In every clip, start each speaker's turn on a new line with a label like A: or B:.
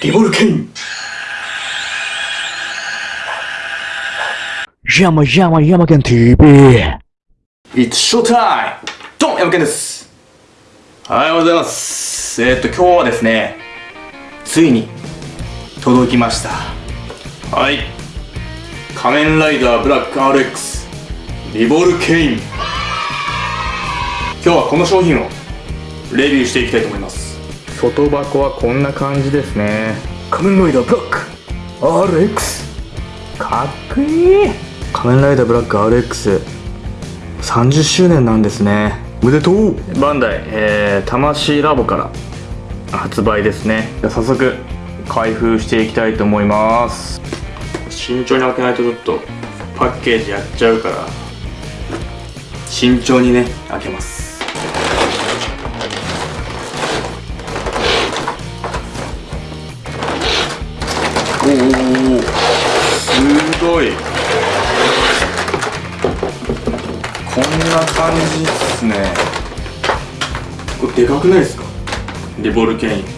A: リボルケイン。
B: 山山山県 TV!
A: It's showtime! ドン山健です。おはようございます。えー、っと今日はですねついに届きました。はい。仮面ライダーブラック RX リボルケイン。今日はこの商品をレビューしていきたいと思います
C: 外箱はこんな感じですね。
A: 仮面ライダーブラック RX
C: かっこいい。仮面ライダーブラック RX30 周年なんですね。
A: おめでとう。
C: バンダイ、えー、魂ラボから発売ですね。じゃあ早速開封していきたいと思います。慎重に開けないとちょっとパッケージやっちゃうから
A: 慎重にね開けますな感じっすね。これでかくないですか？リボルケイン。で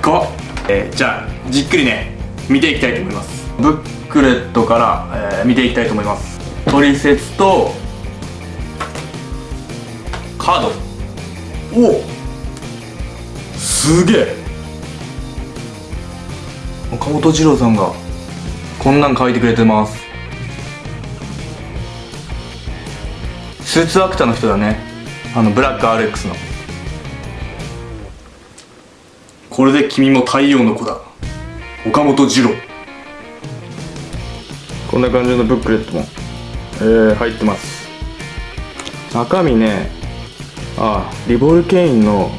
A: か。っ、えー、じゃあじっくりね見ていきたいと思います。ブックレットから、えー、見ていきたいと思います。取説とカード。おおすげえ。岡本二郎さんがこんなん書いてくれてます。スーツアクターの人だね。あのブラック RX の。これで君も太陽の子だ。岡本二郎。
C: こんな感じのブックレットも、えー、入ってます。中身ねあリボルケインの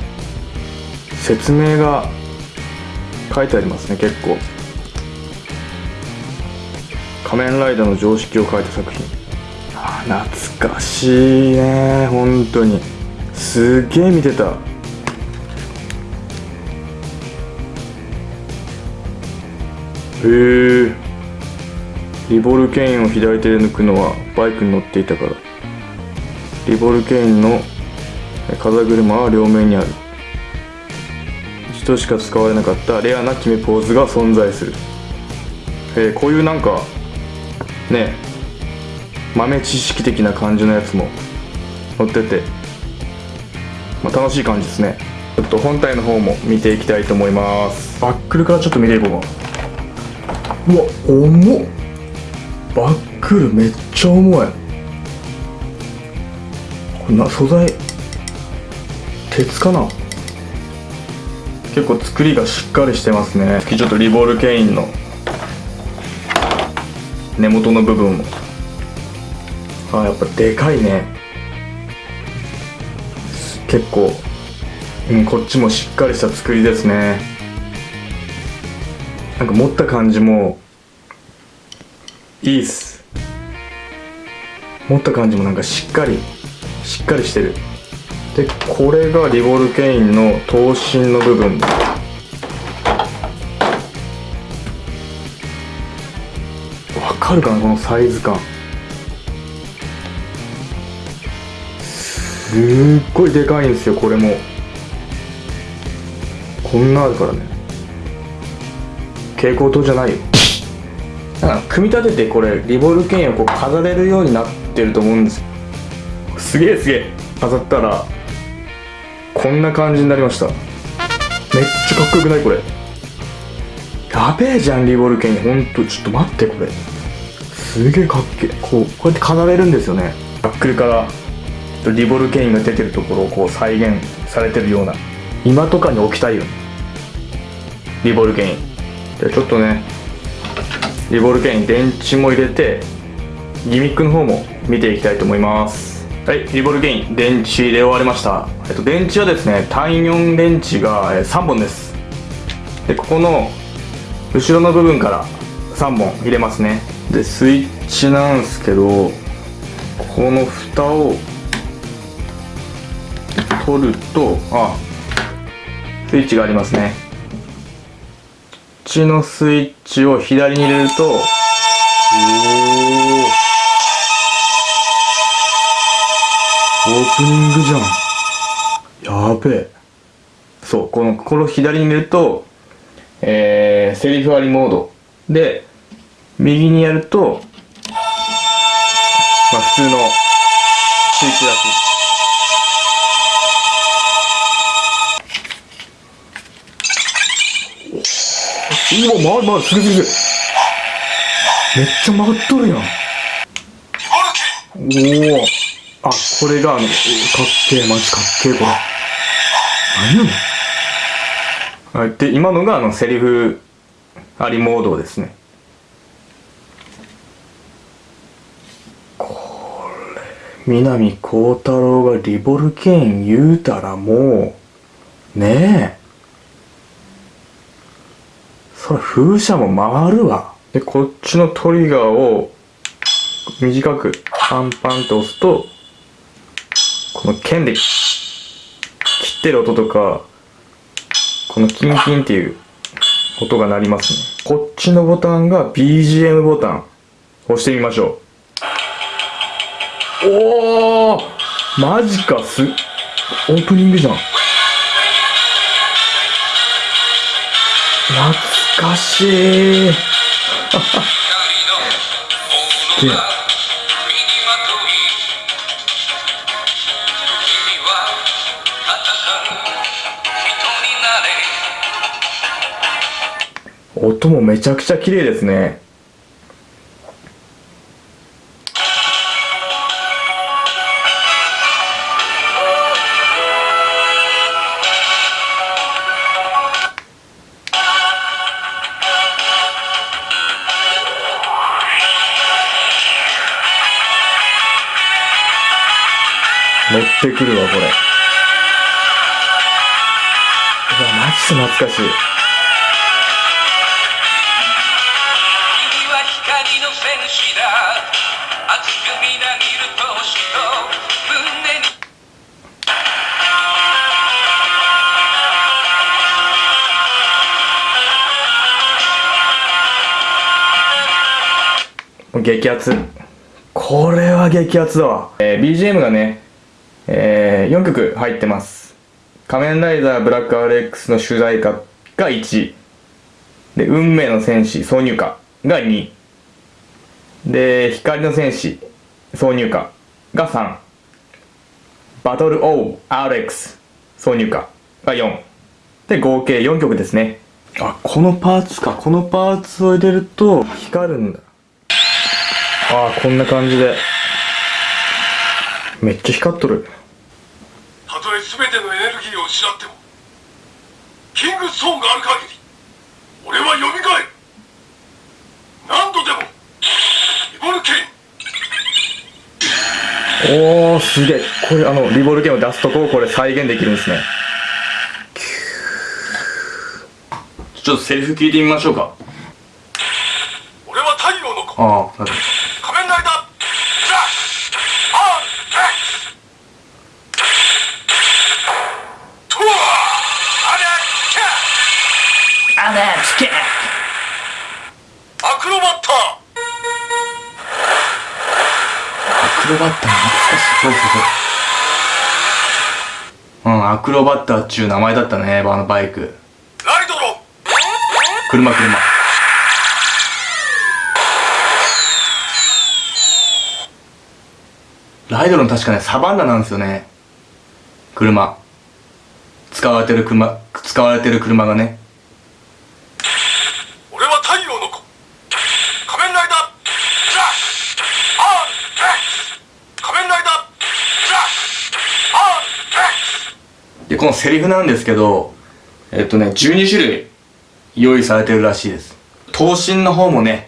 C: 説明が書いてありますね結構。仮面ライダーの常識を書いた作品。懐かしいね本当に。すげえ見てた。へえリボルケインを左手で抜くのはバイクに乗っていたから。リボルケインの風車は両面にある。人しか使われなかったレアな決めポーズが存在する、えー、こういうなんかね豆知識的な感じのやつも載ってて、まあ、楽しい感じですね。ちょっと本体の方も見ていきたいと思います。バックルからちょっと見ていこうか。うわ重っ。バックルめっちゃ重い。こんな素材鉄かな？結構作りがしっかりしてますね。ちょっとリボールケインの根元の部分も。あやっぱでかいね。結構、うん、こっちもしっかりした作りですね。なんか持った感じも。いいっす。持った感じもなんかしっかり。しっかりしてる。でこれがリボルケインの頭身の部分。わかるかなこのサイズ感。すっごいでかいんですよこれも。こんなあるからね。蛍光灯じゃないよ。なんか組み立ててこれリボルケンをこう飾れるようになってると思うんですすげえすげえ。飾ったらこんな感じになりました。めっちゃかっこよくないこれ。やべえじゃんリボルケンほんとちょっと待ってこれ。すげえかっけえ。こうこうやって飾れるんですよね。バックルからリボルケインが出てるところをこう再現されてるような。今とかに置きたいよね。リボルケイン。じゃちょっとねリボルケイン電池も入れてギミックの方も見ていきたいと思います。はいリボルゲイン電池入れ終わりました、えっと、電池はですね単4電池が3本です。でここの後ろの部分から3本入れますね。でスイッチなんですけどこの蓋を取るとあスイッチがありますね。こっちのスイッチを左に入れるとおおオープニングじゃん。やべえ。そうこのこの左に見るとえー、セリフありモード。で右にやるとまあ普通のスイッチらし。うわまあまあすげえすげえめっちゃ曲がっとるやん。おおあこれがあのかっけえマジかっけえこれ。何やねん。はいで今のがあのセリフありモードですね。これ南光太郎がリボルケーン言うたらもうねえそれ風車も回るわ。でこっちのトリガーを短くパンパンと押すとこの剣で切ってる音とかこのキンキンっていう音が鳴りますね。こっちのボタンが BGM ボタン。押してみましょう。おおマジかすオープニングじゃん。懐かしい。すげえ音もめちゃくちゃ綺麗ですね。ってくるわこれ。うわマジで懐かしい。激アツ。これは激アツだわ、えー BGM がね、え4曲入ってます。仮面ライダーブラック RX の主題歌が1で運命の戦士挿入歌が2で光の戦士挿入歌が3バトル ORX 挿入歌が4で合計4曲ですね。あこのパーツか。このパーツを入れると光るんだ。ああこんな感じで。めっちゃ光っとる
D: 全てのエネルギーを失ってもキングストーンがある限り俺は蘇る。何度でもリボルケイン。
C: おーすげえ。これあのリボルケンを出すとこをこれ再現できるんですね。
A: ちょっとセリフ聞いてみましょうか。
D: 俺は太陽の子。
A: ああなる
D: 仮面アレッキャアクロバッタ
A: アクロバッター懐かしい。そうそうそううんアクロバッターっちゅう名前だったねあのバイク。
D: ーライドロン。
A: 車車。ライドロン確かねサバンナなんですよね。車。使われてる車使われてる車がね
D: 俺は太陽の子仮面ライダーザ・アー X 仮面ライダーザ・アー X
A: でこのセリフなんですけどえっとね12種類用意されてるらしいです。頭身の方もね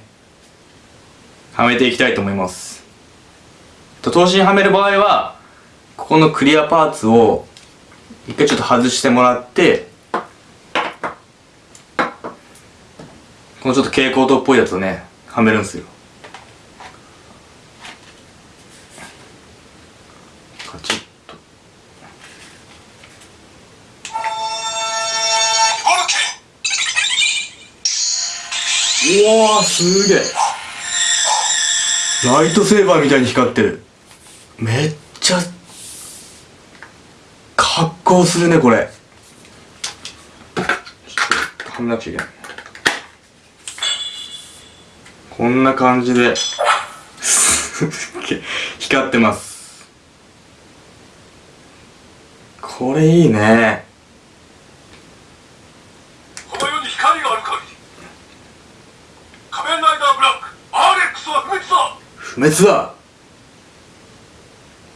A: はめていきたいと思います。と頭身はめる場合はここのクリアパーツを一回ちょっと外してもらってこのちょっと蛍光灯っぽいやつをねはめるんですよ。カチッ。わーすげえ。ライトセーバーみたいに光ってる。めっちゃ格好するねこれ。
C: はめなくちゃいけない。こんな感じで光ってます。これいいね
D: この世に光がある限り仮面ライダーブラック RX は不滅だ
C: 不滅だ。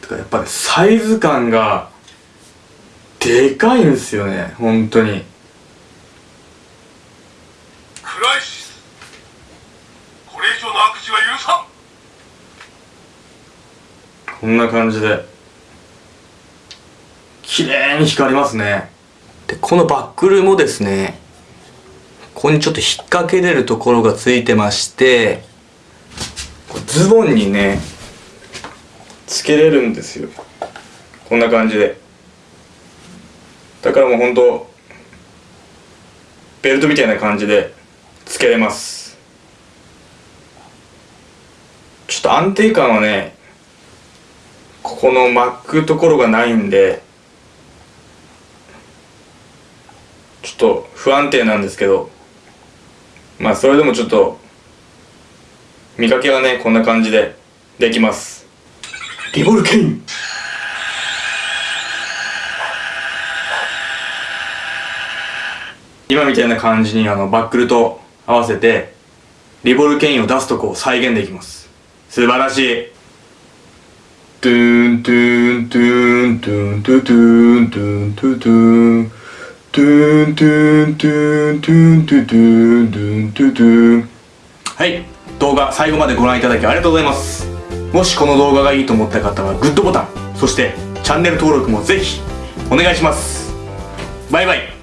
C: てかやっぱりサイズ感がでかいんですよね本当に。
D: クライシス。これ以上の悪事は許さん。
C: こんな感じで。綺麗に光りますね。でこのバックルもですねここにちょっと引っ掛けれるところがついてましてズボンにねつけれるんですよ。こんな感じで。だからもうほんとベルトみたいな感じでつけれます。ちょっと安定感はねここの巻くところがないんでちょっと不安定なんですけどまあそれでもちょっと見かけはねこんな感じでできます。リボルケイン。今みたいな感じにあのバックルと合わせてリボルケインを出すとこを再現できます。素晴らしい。トゥントゥントゥントゥントゥトゥントゥントゥトゥントゥントゥントゥントゥントゥトゥントゥントゥトゥンはい動画最後までご覧いただきありがとうございます。もしこの動画がいいと思った方はグッドボタンそしてチャンネル登録もぜひお願いします。バイバイ。